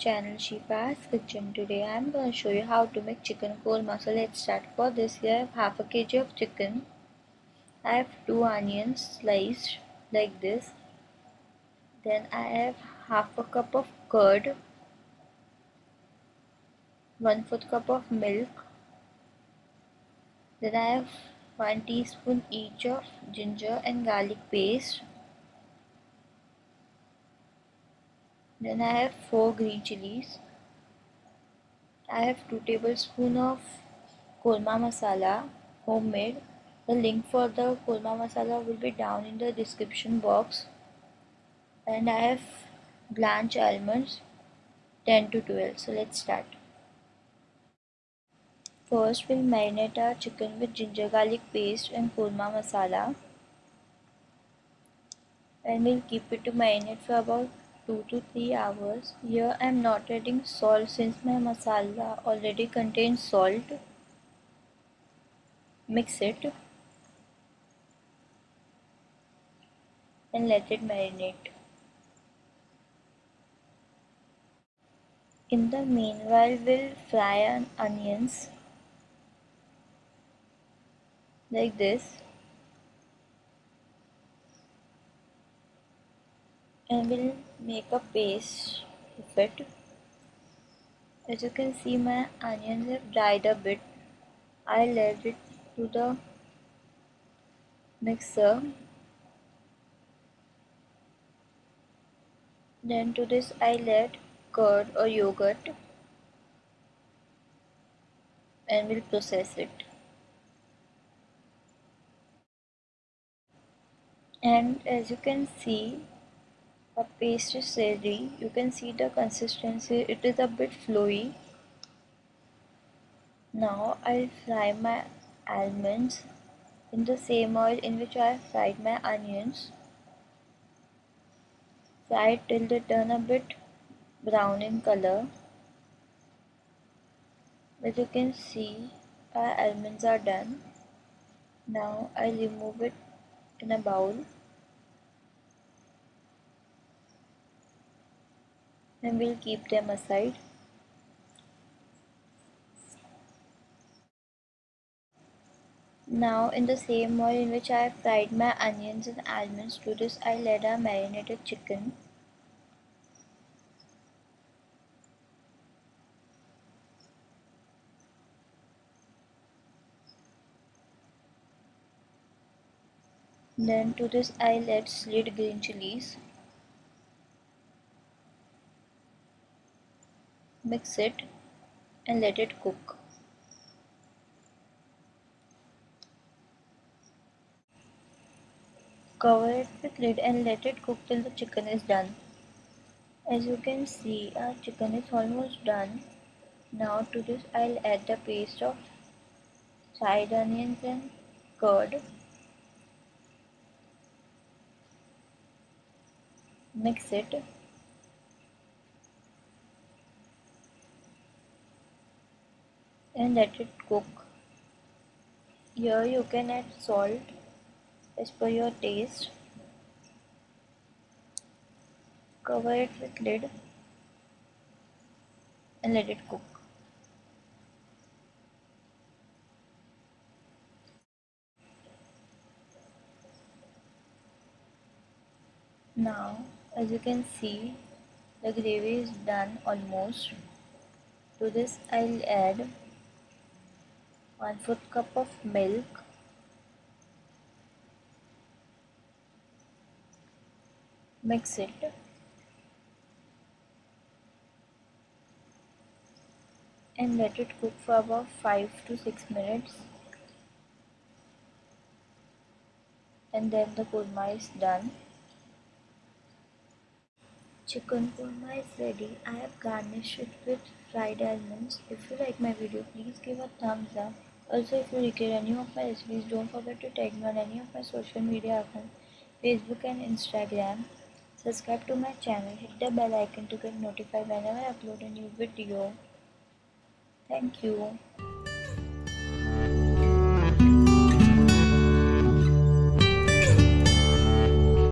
channel Shifa's Kitchen. Today I am going to show you how to make chicken korma. So let's start. For this here I have half a kg of chicken. I have two onions sliced like this. Then I have half a cup of curd. 1 4th cup of milk. Then I have 1 teaspoon each of ginger and garlic paste. Then I have 4 green chilies. I have 2 tablespoons of korma masala homemade. The link for the korma masala will be down in the description box. And I have blanched almonds 10 to 12. So let's start. First we'll marinate our chicken with ginger garlic paste and korma masala. And we'll keep it to marinate for about 2 to 3 hours. Here I am not adding salt since my masala already contains salt. Mix it and let it marinate. In the meanwhile, we'll fry onions like this. And we'll make a paste of it. As you can see my onions have dried a bit. I'll add it to the mixer. Then to this I'll add curd or yogurt and we'll process it. And as you can see a paste is ready you can see the consistency. It is a bit flowy. Now I'll fry my almonds in the same oil in which I fried my onions. Fry till they turn a bit brown in color. As you can see our almonds are done. Now I'll remove it in a bowl and we'll keep them aside. Now in the same oil in which I have fried my onions and almonds to this I'll add our marinated chicken. Then to this I'll add slid green chilies. Mix it and let it cook. Cover it with lid and let it cook till the chicken is done. As you can see our chicken is almost done. Now to this I'll add the paste of fried onions and curd. Mix it and let it cook. Here you can add salt as per your taste. Cover it with lid and let it cook. Now as you can see the gravy is done almost. To this I'll add 1 4th cup of milk. Mix it. And let it cook for about 5 to 6 minutes. And then the korma is done. Chicken korma is ready. I have garnished it with fried almonds. If you like my video please give a thumbs up also, if you require any of my recipes, don't forget to tag me on any of my social media accounts, Facebook and Instagram. Subscribe to my channel, hit the bell icon to get notified whenever I upload a new video. Thank you.